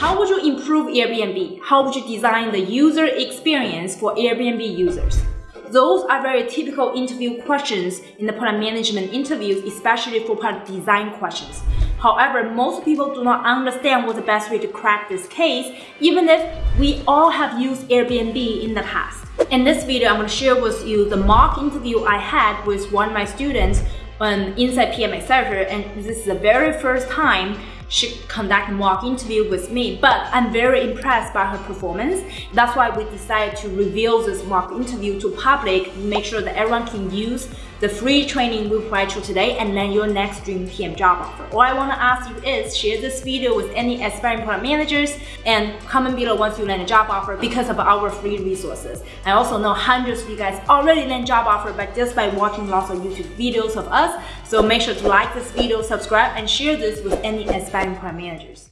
How would you improve Airbnb? How would you design the user experience for Airbnb users? Those are very typical interview questions in the product management interviews, especially for product design questions. However, most people do not understand what's the best way to crack this case, even if we all have used Airbnb in the past. In this video, I'm going to share with you the mock interview I had with one of my students on Inside PM Accelerator, and this is the very first time she conducted mock interview with me, but I'm very impressed by her performance. That's why we decided to reveal this mock interview to public, make sure that everyone can use the free training we provide you today and land your next dream PM job offer. All I want to ask you is share this video with any aspiring product managers and comment below once you land a job offer because of our free resources. I also know hundreds of you guys already land job offer but just by watching lots of YouTube videos of us. So make sure to like this video, subscribe, and share this with any aspiring product managers.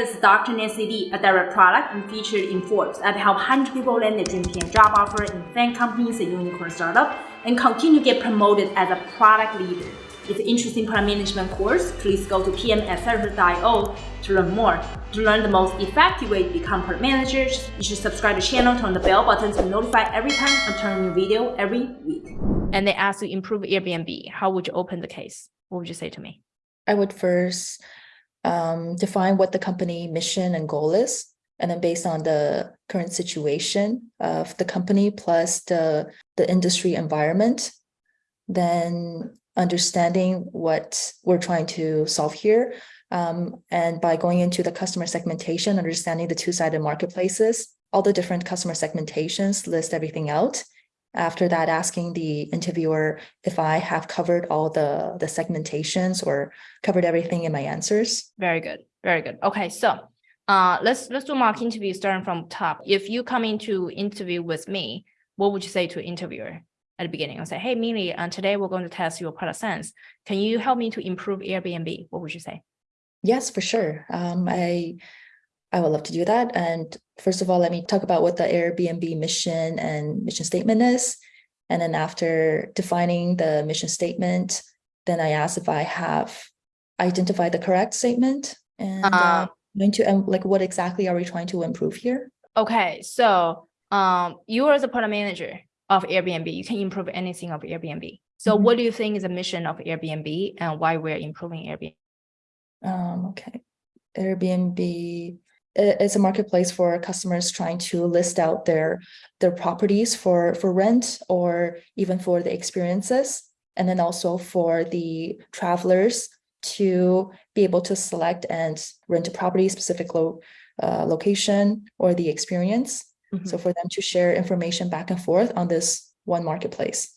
This is Dr. Nancy Li, a direct product and featured in Forbes. I've helped 100 people land their dream PM job offer in FAANG companies and unicorn startup and continue to get promoted as a product leader. It's an interesting product management course. Please go to pmaccelerator.io to learn more. To learn the most effective way to become product managers, you should subscribe to the channel, turn the bell button to be notified every time I turn a new video every week. And they ask you improve Airbnb. How would you open the case? What would you say to me? I would first um, define what the company mission and goal is. And then based on the current situation of the company plus the, the industry environment, then understanding what we're trying to solve here. Um, and by going into the customer segmentation, understanding the two-sided marketplaces, all the different customer segmentations, list everything out, after that, asking the interviewer if I have covered all the, the segmentations or covered everything in my answers. Very good. Very good. Okay, so uh, let's let's do mock interview starting from top. If you come into interview with me, what would you say to interviewer at the beginning? I'll say, hey, Millie, uh, today we're going to test your product sense. Can you help me to improve Airbnb? What would you say? Yes, for sure. Um, I I would love to do that. And first of all, let me talk about what the Airbnb mission and mission statement is. And then after defining the mission statement, then I ask if I have identified the correct statement and uh, going to and like what exactly are we trying to improve here? Okay, so um, you are the product manager of Airbnb. You can improve anything of Airbnb. So mm -hmm. what do you think is the mission of Airbnb and why we're improving Airbnb? Um, okay, Airbnb it's a marketplace for customers trying to list out their their properties for for rent or even for the experiences and then also for the travelers to be able to select and rent a property specific lo uh, location or the experience. Mm -hmm. so for them to share information back and forth on this one marketplace.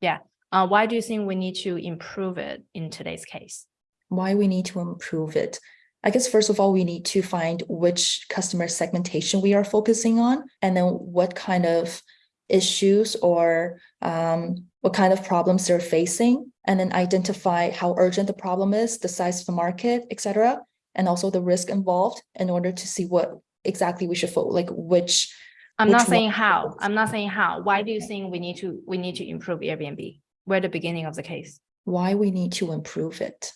Yeah. Uh, why do you think we need to improve it in today's case? Why we need to improve it I guess first of all, we need to find which customer segmentation we are focusing on, and then what kind of issues or um, what kind of problems they're facing, and then identify how urgent the problem is, the size of the market, etc., and also the risk involved in order to see what exactly we should focus, like which. I'm which not saying how. I'm not saying how. Why do you think we need to we need to improve Airbnb? We're the beginning of the case. Why we need to improve it?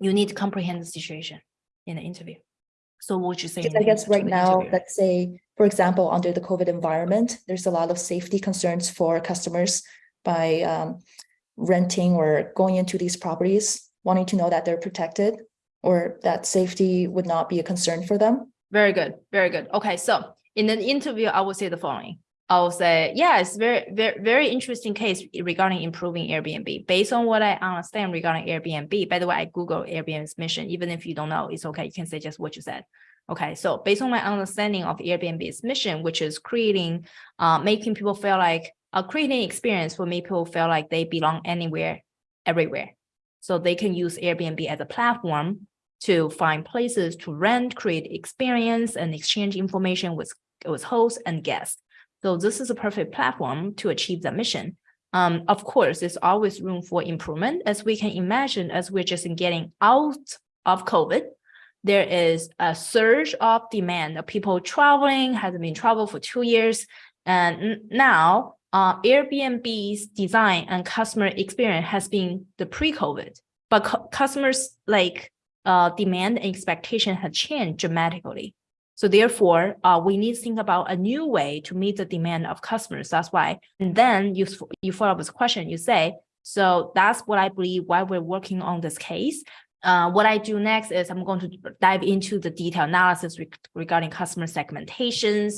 You need to comprehend the situation in the interview. So what would you say? I guess right now, interview? let's say, for example, under the COVID environment, there's a lot of safety concerns for customers by um, renting or going into these properties, wanting to know that they're protected or that safety would not be a concern for them. Very good. Very good. Okay. So in the interview, I will say the following. I will say, yeah, it's very, very, very interesting case regarding improving Airbnb. Based on what I understand regarding Airbnb, by the way, I Google Airbnb's mission. Even if you don't know, it's okay. You can say just what you said. Okay, so based on my understanding of Airbnb's mission, which is creating, uh, making people feel like, uh, creating experience for make people feel like they belong anywhere, everywhere. So they can use Airbnb as a platform to find places to rent, create experience, and exchange information with, with hosts and guests. So this is a perfect platform to achieve that mission. Um, of course, there's always room for improvement as we can imagine as we're just getting out of COVID, there is a surge of demand of people traveling, hasn't been travel for two years. And now uh, Airbnb's design and customer experience has been the pre-COVID, but cu- customers like uh, demand and expectation had changed dramatically. So therefore, uh, we need to think about a new way to meet the demand of customers. That's why. And then you you follow up with a question. You say, so that's what I believe why we're working on this case. Uh, what I do next is I'm going to dive into the detailed analysis reg- regarding customer segmentations,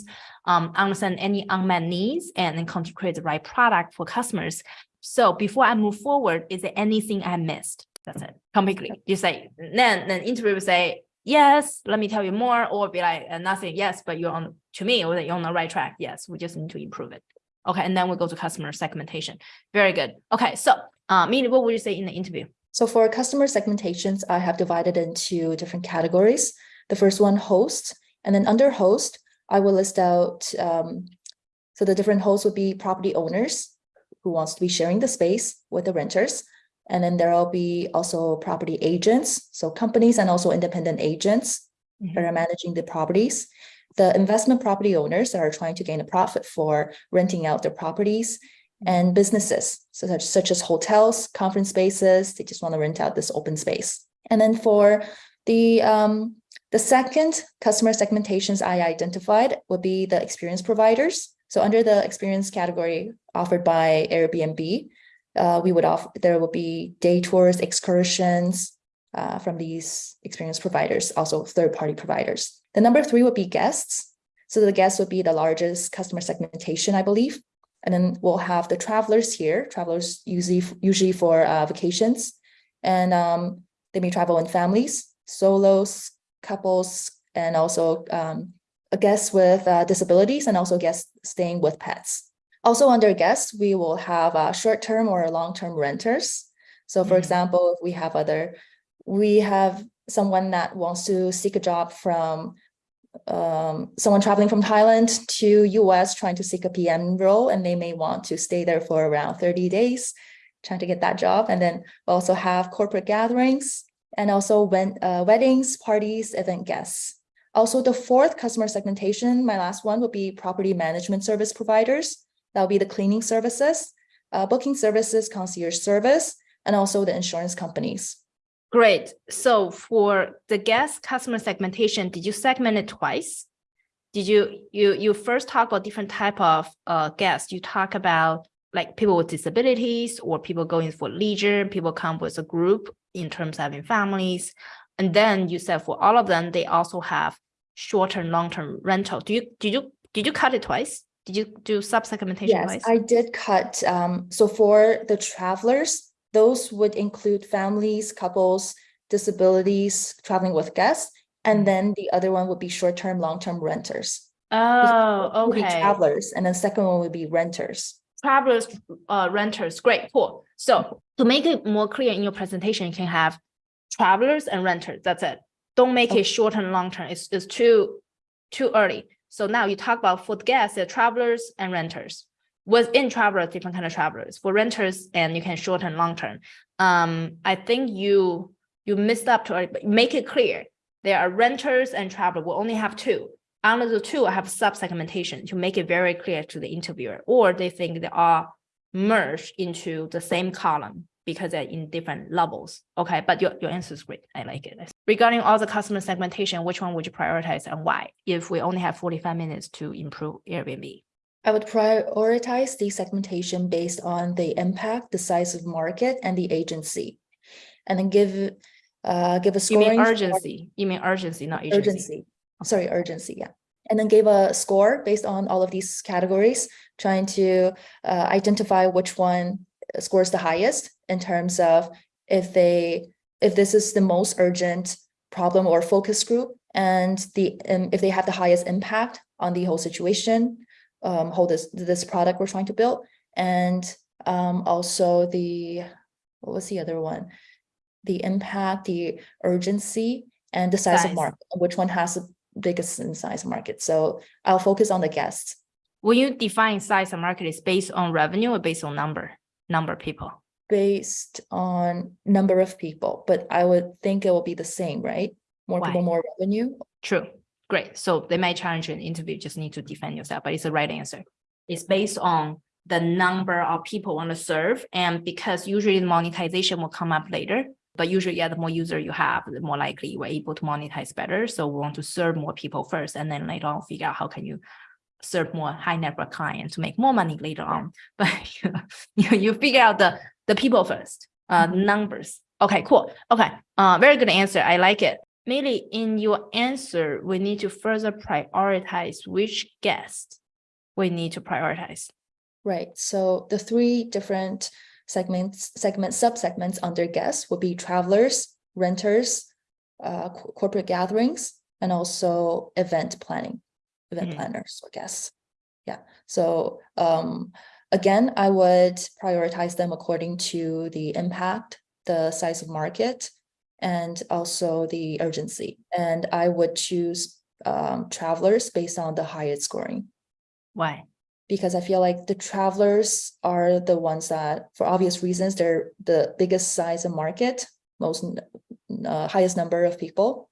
um, understand any unmet needs, and then come to create the right product for customers. So before I move forward, is there anything I missed? That's it, completely. You say, then, then interviewer say, yes, let me tell you more, or be like, uh, nothing, yes, but you're on, to me, or that you're on the right track. Yes, we just need to improve it. Okay, and then we go to customer segmentation. Very good. Okay, so, uh, Minnie, what would you say in the interview? So for customer segmentations, I have divided into different categories. The first one, host, and then under host, I will list out, um, so the different hosts would be property owners who wants to be sharing the space with the renters. And then there'll be also property agents, so companies and also independent agents that are managing the properties. The investment property owners that are trying to gain a profit for renting out their properties and businesses so such, such as hotels, conference spaces, they just want to rent out this open space. And then for the um, the second customer segmentations I identified would be the experience providers. So under the experience category offered by Airbnb, uh, we would offer there will be day tours, excursions uh, from these experience providers, also third-party providers. The number three would be guests. So the guests would be the largest customer segmentation, I believe. And then we'll have the travelers here, travelers usually usually for uh, vacations, and um, they may travel in families, solos, couples, and also um, guests with uh, disabilities, and also guests staying with pets. Also under guests, we will have uh, short-term or long-term renters. So for Mhm. example, if we have other, we have someone that wants to seek a job from um, someone traveling from Thailand to US trying to seek a PM role, and they may want to stay there for around 30 days, trying to get that job. And then we also have corporate gatherings and also when, uh, weddings, parties, event guests. Also, the fourth customer segmentation, my last one would be property management service providers. That'll be the cleaning services, uh, booking services, concierge service, and also the insurance companies. Great. So for the guest customer segmentation, did you segment it twice? Did you, you, you first talk about different type of uh guests? You talk about like people with disabilities or people going for leisure, people come with a group in terms of having families. And then you said for all of them, they also have short-term, long-term rental. Do you, did you, did you cut it twice? Did you do sub-segmentation Yes, twice? I did cut, um, so for the travelers, those would include families, couples, disabilities, traveling with guests. And then the other one would be short-term, long-term renters. Oh, okay. Travelers, and then second one would be renters. travelers, uh, renters, great, cool. So to make it more clear in your presentation, you can have travelers and renters, that's it. Don't make it short and long term, it's, it's too, too early. So now you talk about for the guests, travelers and renters. Within travelers, different kind of travelers, for renters, and you can short and long term. Um, I think you, you missed up to, but make it clear. There are renters and travelers. we only have two. Under the two, I have sub-segmentation to make it very clear to the interviewer, or they think they are merged into the same column because they're in different levels. Okay, but your, your answer is great. I like it. Regarding all the customer segmentation, which one would you prioritize and why? If we only have 45 minutes to improve Airbnb. I would prioritize the segmentation based on the impact, the size of market, and the agency. And then give, uh, give a You scoring. mean for- urgency? You mean urgency, not agency? Urgency, sorry, urgency, yeah. And then gave a score based on all of these categories, trying to uh, identify which one scores the highest in terms of if they, if this is the most urgent problem or focus group, and the, and if they have the highest impact on the whole situation, um, hold this, this product we're trying to build, and um, also the, what was the other one? The impact, the urgency, and the size Size. of market, which one has the biggest in size market. So I'll focus on the guests. When you define size of market, is based on revenue or based on number, number of people? based on number of people, but I would think it will be the same, right? More people, more revenue. True, great. So they might challenge you in interview, just need to defend yourself, but it's the right answer. It's based on the number of people want to serve. And because usually the monetization will come up later, but usually, yeah, the more user you have, the more likely you are able to monetize better. So we want to serve more people first, and then later on figure out how can you serve more high net worth clients to make more money later on. But you, know, you, you figure out the the people first, uh, numbers. Okay, cool. Okay, uh, very good answer. I like it. Maybe in your answer, we need to further prioritize which guest we need to prioritize. Right. So the three different segments, segment subsegments under guests would be travelers, renters, uh, corporate gatherings, and also event planning, event Mhm. planners I guess. Yeah. So um, again, I would prioritize them according to the impact, the size of market, and also the urgency. And I would choose um, travelers based on the highest scoring Why? because I feel like the travelers are the ones that, for obvious reasons, they're the biggest size of market, most uh, highest number of people.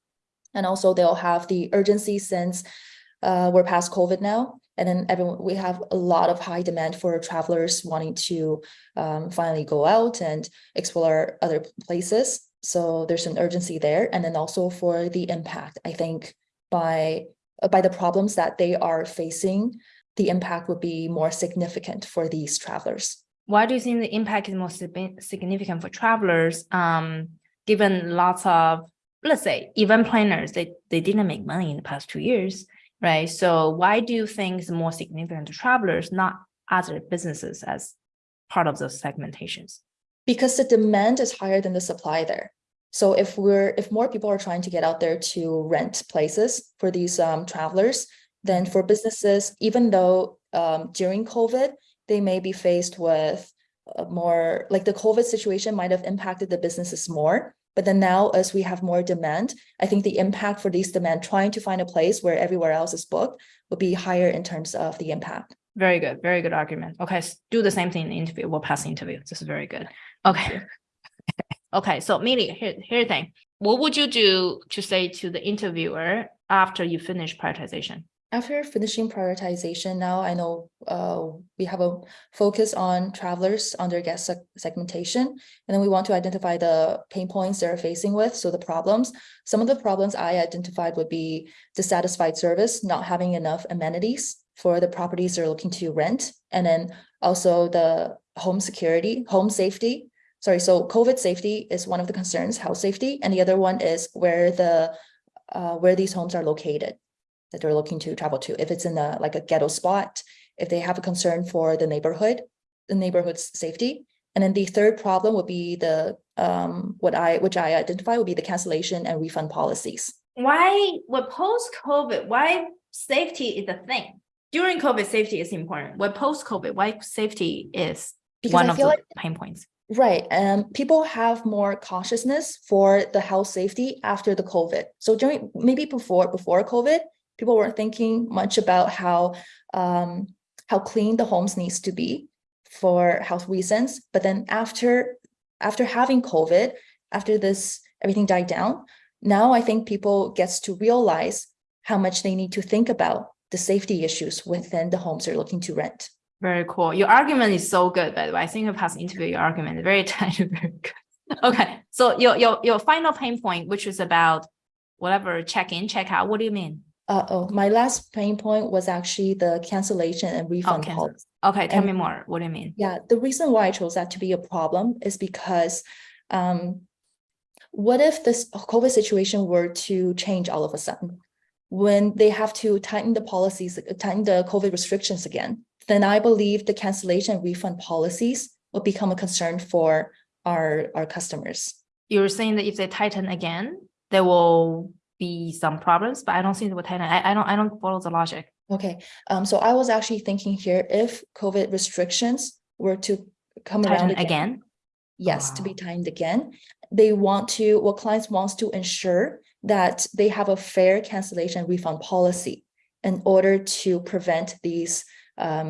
And also they'll have the urgency since uh, we're past COVID now. And then everyone, we have a lot of high demand for travelers wanting to um, finally go out and explore other places. So there's an urgency there. And then also for the impact, I think by uh, by the problems that they are facing, the impact would be more significant for these travelers. Why do you think the impact is more significant for travelers? Um, given lots of, let's say, event planners, they, they didn't make money in the past two years, right? So why do it's more significant to travelers, not other businesses as part of those segmentations? Because the demand is higher than the supply there. So if we're, if more people are trying to get out there to rent places for these um, travelers, then for businesses, even though um, during COVID, they may be faced with more, like the COVID situation might have impacted the businesses more. But then now, as we have more demand, I think the impact for these demand, trying to find a place where everywhere else is booked, will be higher in terms of the impact. Very good, very good argument. Okay, do the same thing in the interview. We'll pass the interview. This is very good. Okay. Okay, so Millie, here, here the thing. What would you do to say to the interviewer after you finish prioritization? After finishing prioritization, now I know uh, we have a focus on travelers under guest seg- segmentation. And then we want to identify the pain points they're facing with, so the problems. Some of the problems I identified would be dissatisfied service, not having enough amenities for the properties they're looking to rent. And then also the home security, home safety. Sorry, so COVID safety is one of the concerns, house safety, and the other one is where the uh, where these homes are located that they're looking to travel to. If it's in a like a ghetto spot, if they have a concern for the neighborhood, the neighborhood's safety. And then the third problem would be the um what I which I identify would be the cancellation and refund policies. Why, with post-COVID, why safety is a thing? During COVID, safety is important. With post-COVID, why safety is Because one I of the like pain points? Right, and people have more consciousness for the health safety after the COVID. So during maybe before before COVID, people weren't thinking much about how um how clean the homes needs to be for health reasons. But then after after having COVID, after this everything died down, now I think people gets to realize how much they need to think about the safety issues within the homes they're looking to rent. Very cool. Your argument is so good, by the way. I think I passed interview your argument. Very tight, very good. Okay, so your your your final pain point, which is about whatever check-in, check-out. What do you mean? Uh oh, my last pain point was actually the cancellation and Oh, refund policy. Okay, tell And- me more. What do you mean? Yeah, the reason why I chose that to be a problem is because um what if this COVID situation were to change all of a sudden? When they have to tighten the policies, tighten the COVID restrictions again, then I believe the cancellation and refund policies will become a concern for our our customers. You're saying that if they tighten again, they will be some problems, but I don't see they will. I, I don't I don't follow the logic. Okay, um, so I was actually thinking here, if COVID restrictions were to come around Tighten again. Yes, to be timed again. They want to, what clients wants to ensure that they have a fair cancellation refund policy in order to prevent these um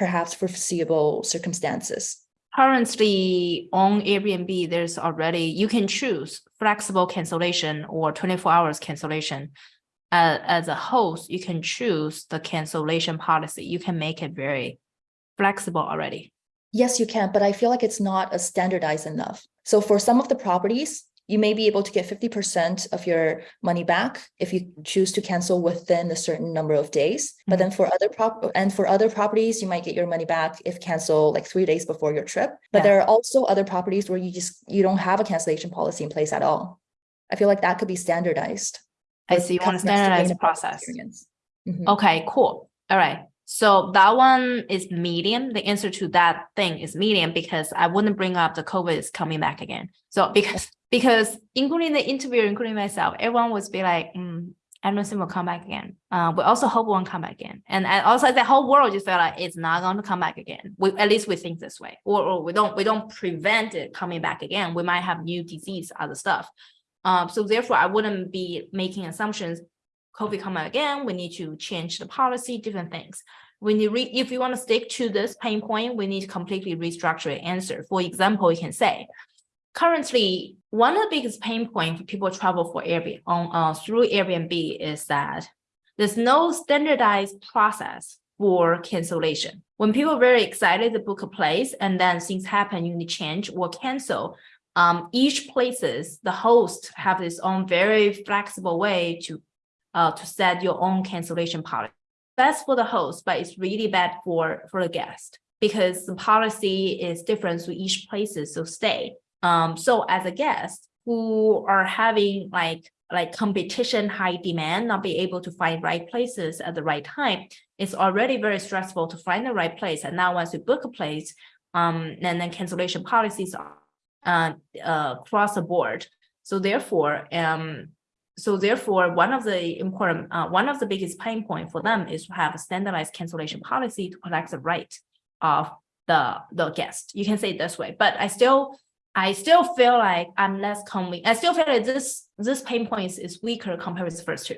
perhaps foreseeable circumstances. Currently on Airbnb, there's already, you can choose flexible cancellation or twenty-four hours cancellation. Uh, as a host, you can choose the cancellation policy. You can make it very flexible already. Yes, you can, but I feel like it's not a standardized enough. So for some of the properties, you may be able to get fifty percent of your money back if you choose to cancel within a certain number of days. But then for other prop, and for other properties, you might get your money back if cancel like three days before your trip. But Yeah. there are also other properties where you just, you don't have a cancellation policy in place at all. I feel like that could be standardized. I see, you want to standardize the process. experience. Mhm. Okay, cool. All right. So that one is medium. The answer to that thing is medium because I wouldn't bring up the COVID is coming back again. So because because including the interviewer, including myself, everyone would be like, mm, I will come back again. Uh, we also hope won't come back again. And, and also the whole world just felt like it's not going to come back again. We at least we think this way. Or, or we don't we don't prevent it coming back again. We might have new disease, other stuff. Um, so therefore I wouldn't be making assumptions COVID come again, we need to change the policy, different things. When you read, if you want to stick to this pain point, we need to completely restructure answer. For example, you can say, currently, one of the biggest pain points for people travel for Airbnb on uh, through Airbnb is that there's no standardized process for cancellation. When people are very excited to book a place and then things happen, you need to change or cancel. Um, each places, the host have its own very flexible way to uh, to set your own cancellation policy. That's for the host, but it's really bad for, for the guest because the policy is different to each places of stay. Um, so as a guest who are having like, like competition, high demand, not be able to find right places at the right time, it's already very stressful to find the right place. And now once you book a place, um, and then cancellation policies uh, uh, across the board. So therefore, um, so therefore, one of the important, uh, one of the biggest pain point for them is to have a standardized cancellation policy to protect the right of the, the guest. You can say it this way, but I still, I still feel like I'm less convinced. I still feel like this, this pain point is, is weaker compared with the first two.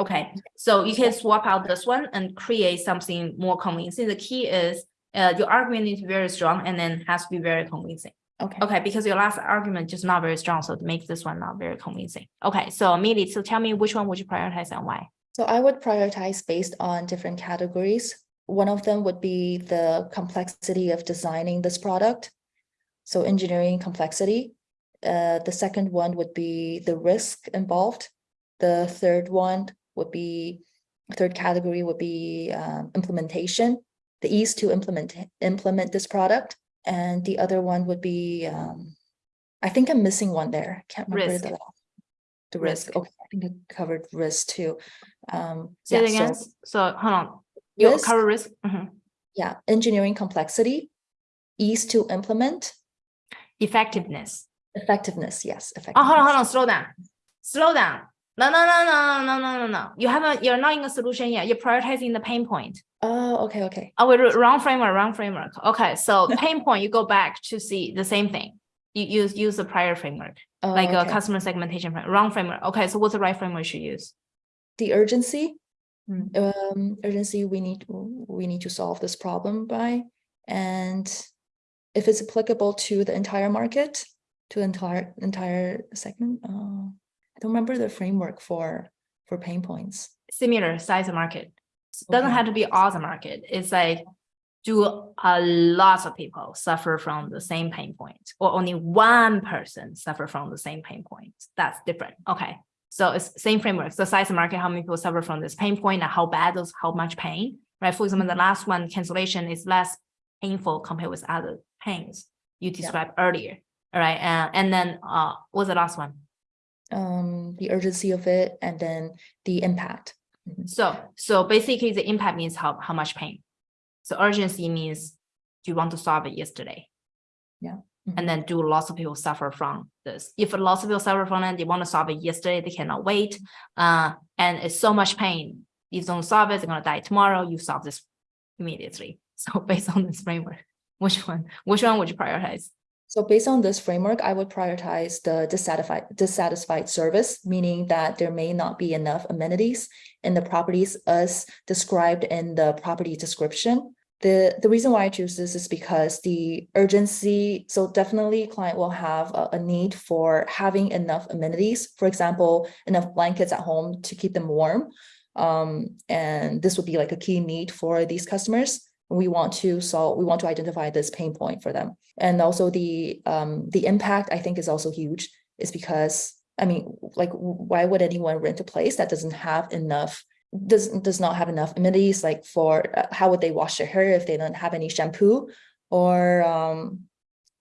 Okay, so you can swap out this one and create something more convincing. The key is uh, your argument needs to be very strong and then has to be very convincing. Okay. Okay, because your last argument just not very strong, so it makes this one not very convincing. Okay, so Millie, so tell me which one would you prioritize and why? So I would prioritize based on different categories. One of them would be the complexity of designing this product. So engineering complexity. Uh, the second one would be the risk involved. The third one would be, third category would be um, implementation, the ease to implement, implement this product. And the other one would be, um, I think I'm missing one there. Can't remember Risk. the. The Risk. risk, okay, I think I covered risk too. Um, Say it yeah, again, so- so hold on, you Risk. cover risk, Mhm. Yeah, engineering complexity, ease to implement, effectiveness. effectiveness, yes, Oh, hold on, hold on, slow down, slow down. No, no, no, no, no, no, no, no, you haven't, you're not in a solution yet, you're prioritizing the pain point. Oh, okay, okay. Oh, wait, wrong framework, wrong framework. Okay, so pain point, you go back to see the same thing. You use, use the prior framework, Oh, like a customer segmentation, frame- wrong framework. Okay, so what's the right framework you should use? The urgency, Mm. um, urgency, we need, we need to solve this problem by, and if it's applicable to the entire market, to entire, entire segment, uh, I don't remember the framework for, for pain points. similar size of market. Doesn't have to be all the market. It's like, do a lot of people suffer from the same pain point or only one person suffer from the same pain point? That's different. Okay. So it's same framework. So size of market, how many people suffer from this pain point and how bad those, how much pain, right? For example, the last one cancellation is less painful compared with other pains you described earlier. All right. Uh, and then, uh, what's the last one? Um, the urgency of it and then the impact. Mhm. So, so basically the impact means how, how much pain. So urgency means, do you want to solve it yesterday? Yeah. And then do lots of people suffer from this? If lots of people suffer from it, they want to solve it yesterday, they cannot wait. Uh, and it's so much pain. If you don't solve it, they're gonna die tomorrow, you solve this immediately. So based on this framework, which one, which one would you prioritize? So based on this framework, I would prioritize the dissatisfied, dissatisfied service, meaning that there may not be enough amenities in the properties as described in the property description. The, the reason why I choose this is because the urgency, so definitely client will have a, a need for having enough amenities. For example, enough blankets at home to keep them warm. Um, and this would be like a key need for these customers. We want to solve, we want to identify this pain point for them. And also the um the impact I think is also huge is because I mean, like why would anyone rent a place that doesn't have enough does does not have enough amenities like for uh, how would they wash their hair if they don't have any shampoo or um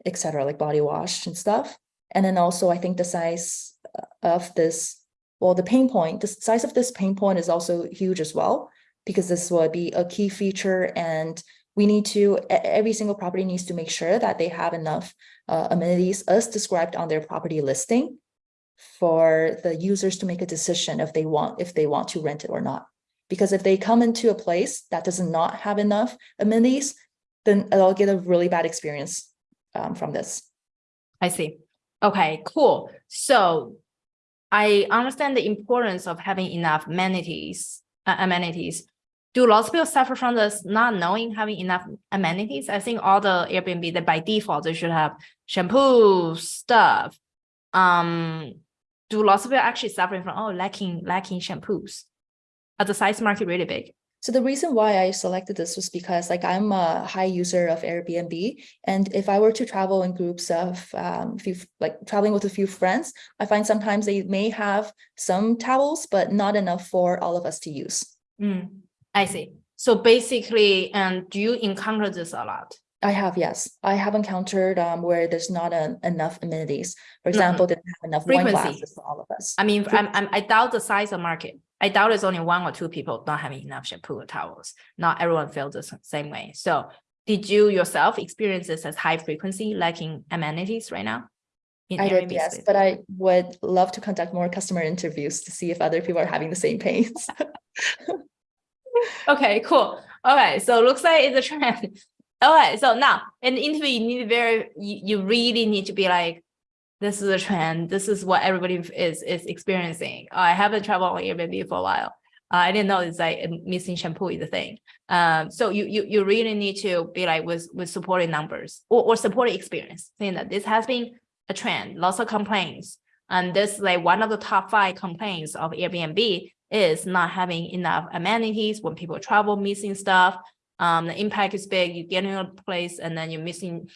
etc like body wash and stuff and then also i think the size of this well the pain point the size of this pain point is also huge as well because this will be a key feature and we need to every single property needs to make sure that they have enough uh, amenities as described on their property listing for the users to make a decision if they want if they want to rent it or not because if they come into a place that does not have enough amenities then they'll get a really bad experience um, from this I see. Okay, cool. So I understand the importance of having enough amenities, uh, amenities. Do lots of people suffer from this not knowing having enough amenities? I think all the Airbnb that by default they should have shampoo stuff. Um, do lots of people actually suffering from oh lacking lacking shampoos? Are the size market really big? So the reason why I selected this was because like I'm a high user of Airbnb. And if I were to travel in groups of um few like traveling with a few friends, I find sometimes they may have some towels, but not enough for all of us to use. Mm, I see. So basically, um, do you encounter this a lot? I have, yes. I have encountered um where there's not a- enough amenities. For example, they don't have enough wine Frequency. glasses for all of us. I mean, I'm, I'm, I doubt the size of market. I doubt it's only one or two people not having enough shampoo or towels. Not everyone feels the same way. So did you yourself experience this as high frequency lacking amenities right now? I did, yes, space? but I would love to conduct more customer interviews to see if other people are having the same pains. Okay, cool. All right, so looks like it's a trend. All right, so now in the interview, you need very, you, you really need to be like, this is a trend. This is what everybody is is experiencing. I haven't traveled on Airbnb for a while. Uh, I didn't know it's like missing shampoo is a thing. Um, so you you you really need to be like with with supporting numbers or or supporting experience, saying that this has been a trend, lots of complaints. And this is like one of the top five complaints of Airbnb is not having enough amenities when people travel, missing stuff. Um, the impact is big. You get in a place and then you're missing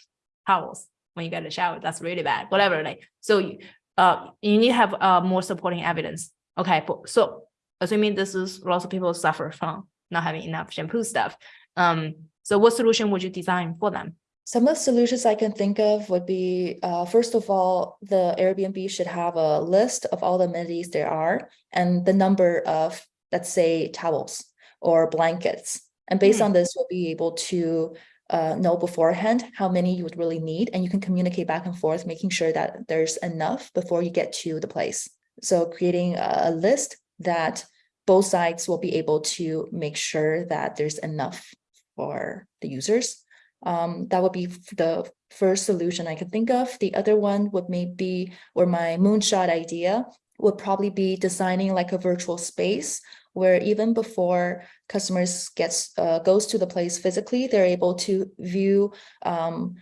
towels when you get a shower. That's really bad. Whatever. Like so, you, uh, you need to have uh more supporting evidence. Okay, so assuming this is lots of people suffer from not having enough shampoo stuff. Um, so what solution would you design for them? Some of the solutions I can think of would be, uh, first of all, the Airbnb should have a list of all the amenities there are and the number of, let's say, towels or blankets. And based Hmm. on this, we'll be able to uh, know beforehand how many you would really need, and you can communicate back and forth, making sure that there's enough before you get to the place. So creating a list that both sides will be able to make sure that there's enough for the users. Um, that would be the first solution I could think of. The other one would maybe, or my moonshot idea would probably be designing like a virtual space where even before customers gets uh, goes to the place physically, they're able to view um,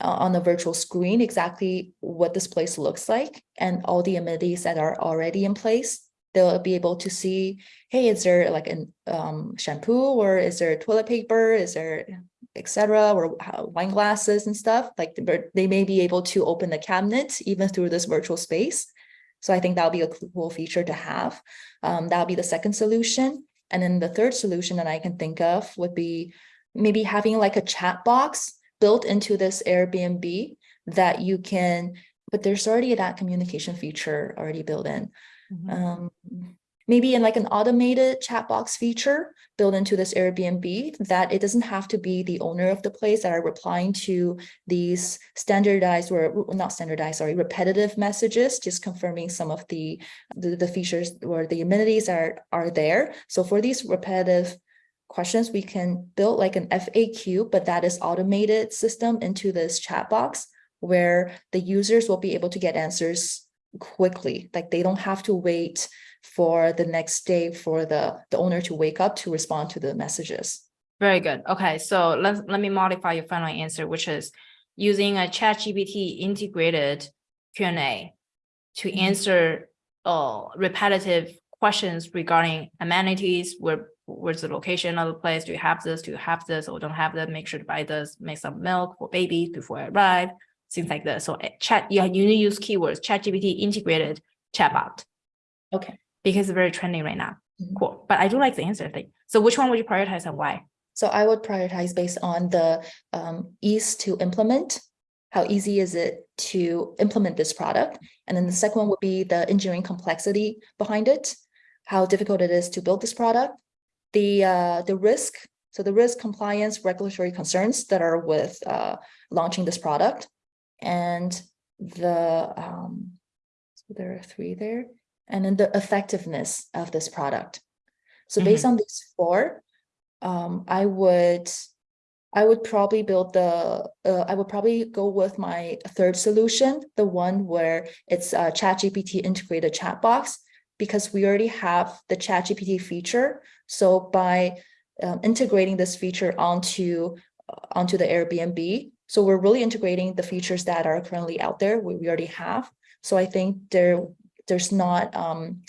on a virtual screen exactly what this place looks like and all the amenities that are already in place. They'll be able to see, hey, is there like a um, shampoo or is there toilet paper? Is there etc. or wine glasses and stuff? Like the- they may be able to open the cabinet even through this virtual space. So I think that'll be a cool feature to have. Um, that'll be the second solution. And then the third solution that I can think of would be maybe having like a chat box built into this Airbnb that you can, but there's already that communication feature already built in. Um, maybe in like an automated chat box feature built into this Airbnb that it doesn't have to be the owner of the place that are replying to these standardized or not standardized, sorry, repetitive messages, just confirming some of the the, the features or the amenities are are there. So for these repetitive questions, we can build like an FAQ, but that is automated system into this chat box where the users will be able to get answers quickly. Like they don't have to wait for the next day for the, the owner to wake up to respond to the messages. Very good. Okay, so let let me modify your final answer, which is using a ChatGPT integrated Q and A to Mhm. answer uh repetitive questions regarding amenities where where's the location of the place? Do you have this? Do you have this? Or don't have that? Make sure to buy this, make some milk for baby before I arrive, things like that. So eh, chat, yeah, you need to use keywords, ChatGPT integrated chatbot Okay. Because it's very trendy right now. Mhm. Cool. But I do like the answer thing. So which one would you prioritize and why? So I would prioritize based on the um, ease to implement. How easy is it to implement this product? And then the second one would be the engineering complexity behind it. How difficult it is to build this product. The uh, the risk, so the risk compliance regulatory concerns that are with uh, launching this product. And the um, so there are three there. And then the effectiveness of this product. So based on these four, um, I would, I would probably build the, uh, I would probably go with my third solution, the one where it's a ChatGPT integrated chat box, because we already have the ChatGPT feature. So by um, integrating this feature onto, uh, onto the Airbnb, so we're really integrating the features that are currently out there, we, we already have. So I think there, there's not, um,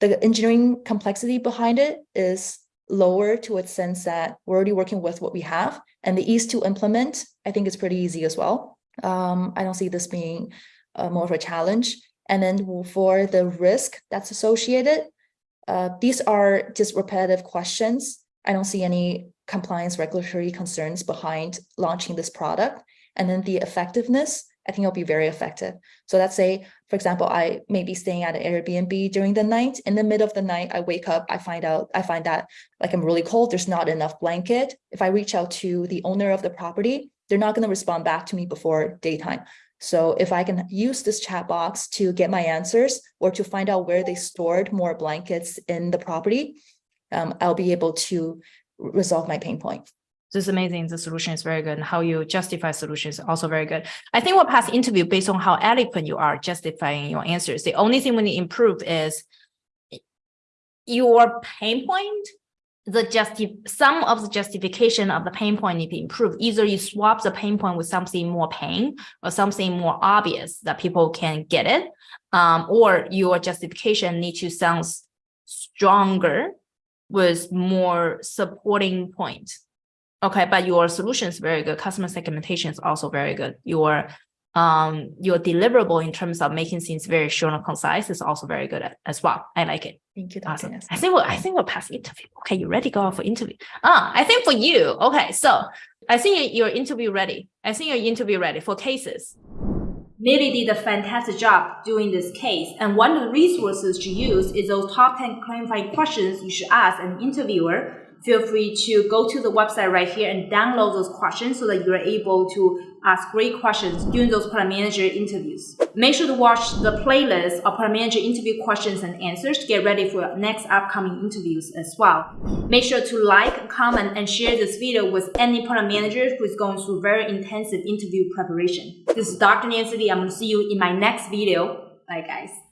the engineering complexity behind it is lower to a sense that we're already working with what we have and the ease to implement, I think is pretty easy as well. Um, I don't see this being uh, more of a challenge. And then for the risk that's associated, uh, these are just repetitive questions. I don't see any compliance regulatory concerns behind launching this product. And then the effectiveness, I think it'll be very effective. So let's say, for example, I may be staying at an Airbnb during the night. In the middle of the night, I wake up, I find out, I find that like I'm really cold, there's not enough blanket. If I reach out to the owner of the property, they're not going to respond back to me before daytime. So if I can use this chat box to get my answers or to find out where they stored more blankets in the property, um, I'll be able to resolve my pain point. This is amazing. The solution is very good. And how you justify solutions also very good. I think we'll pass interview based on how eloquent you are justifying your answers. The only thing we need to improve is your pain point, the justi some of the justification of the pain point need to improve. Either you swap the pain point with something more pain or something more obvious that people can get it, um, or your justification need to sound stronger with more supporting point. Okay, but your solution is very good. Customer segmentation is also very good. Your um your deliverable in terms of making things very short and concise is also very good at, as well. I like it. Thank you. Awesome. I think we'll I think we'll pass interview. Okay, you ready? Go out for interview. Ah, I think for you. Okay, so I think your interview ready. I think your interview ready for cases. Millie did a fantastic job doing this case, and one of the resources to use is those top 10 clarifying questions you should ask an interviewer. Feel free to go to the website right here and download those questions so that you're able to ask great questions during those product manager interviews. Make sure to watch the playlist of product manager interview questions and answers to get ready for next upcoming interviews as well. Make sure to like, comment, and share this video with any product manager who is going through very intensive interview preparation. This is Dr. Nancy Li. I'm going to see you in my next video. Bye, guys.